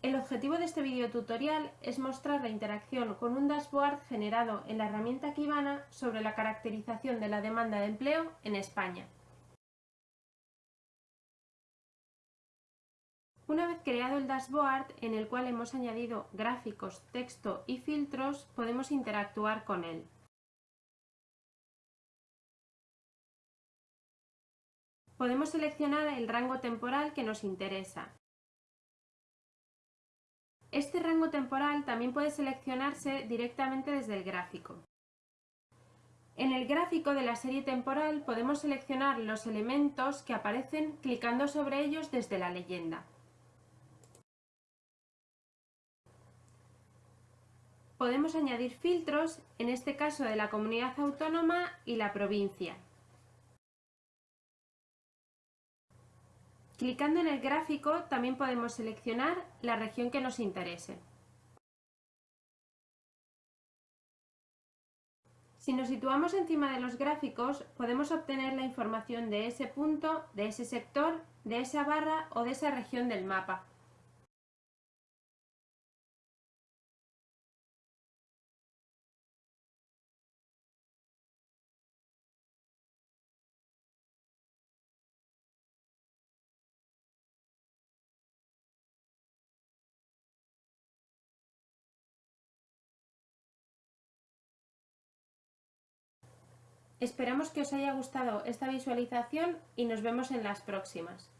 El objetivo de este video tutorial es mostrar la interacción con un dashboard generado en la herramienta Kibana sobre la caracterización de la demanda de empleo en España. Una vez creado el dashboard, en el cual hemos añadido gráficos, texto y filtros, podemos interactuar con él. Podemos seleccionar el rango temporal que nos interesa. Este rango temporal también puede seleccionarse directamente desde el gráfico. En el gráfico de la serie temporal podemos seleccionar los elementos que aparecen clicando sobre ellos desde la leyenda. Podemos añadir filtros, en este caso de la comunidad autónoma y la provincia. Clicando en el gráfico también podemos seleccionar la región que nos interese. Si nos situamos encima de los gráficos, podemos obtener la información de ese punto, de ese sector, de esa barra o de esa región del mapa. Esperamos que os haya gustado esta visualización y nos vemos en las próximas.